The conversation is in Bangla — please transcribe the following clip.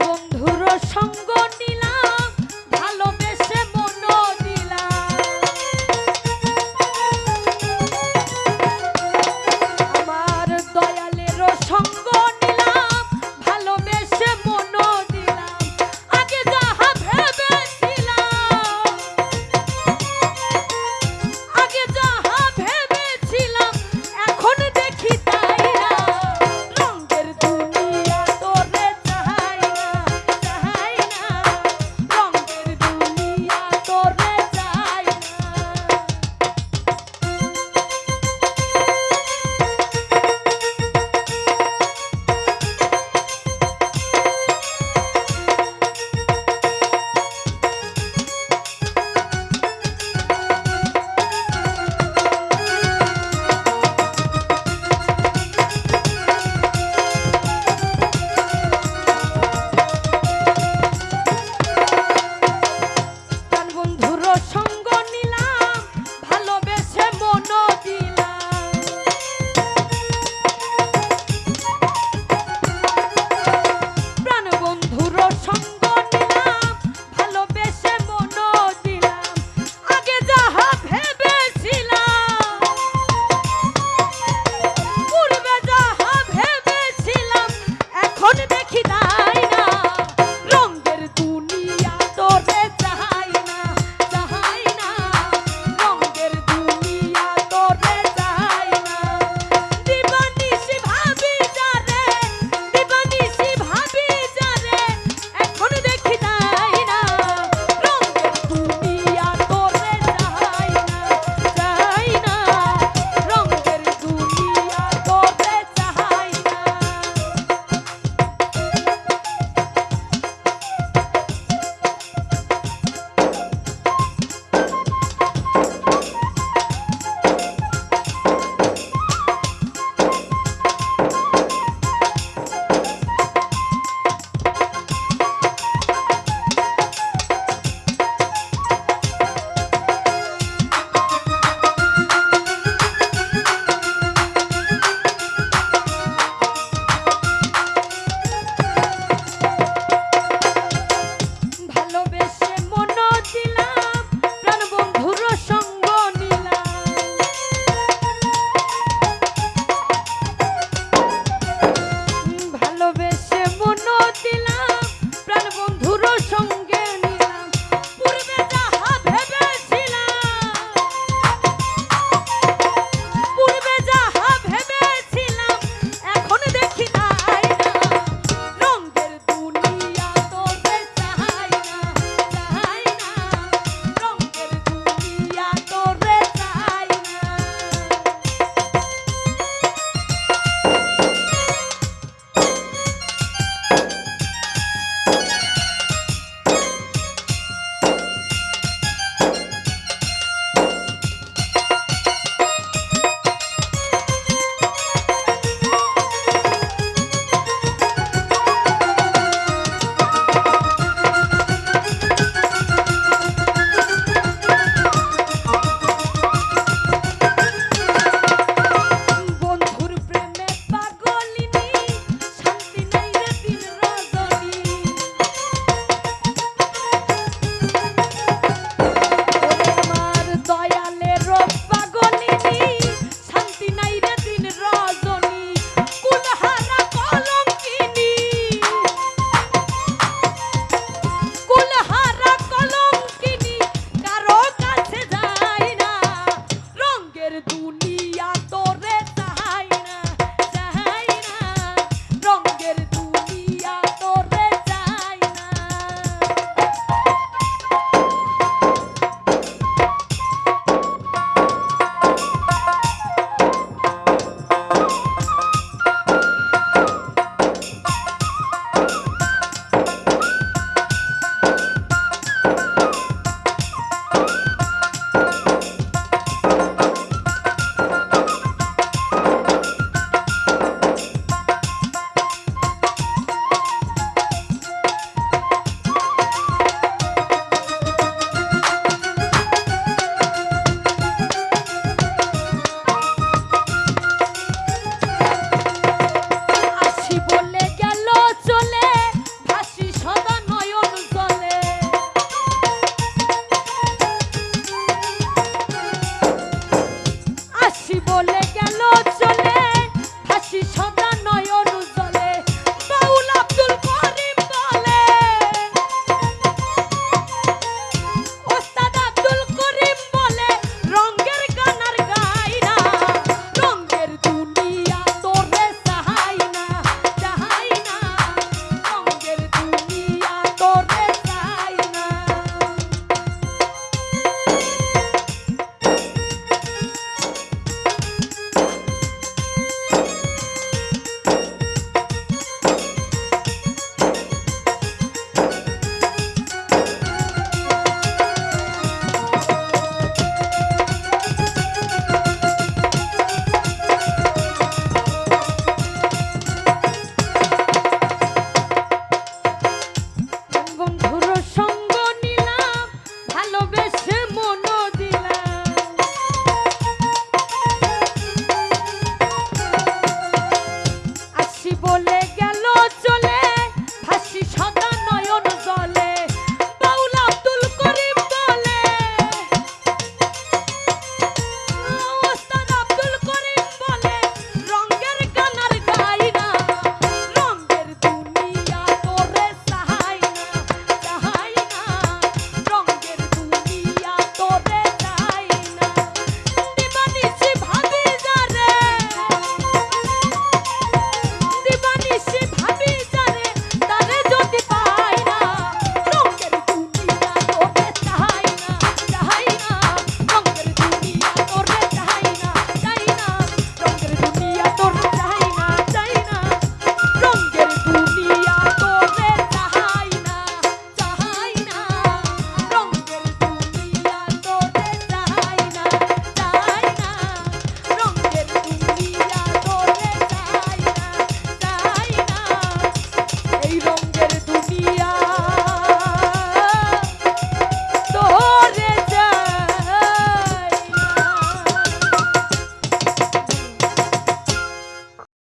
বন্ধুর সঙ্গ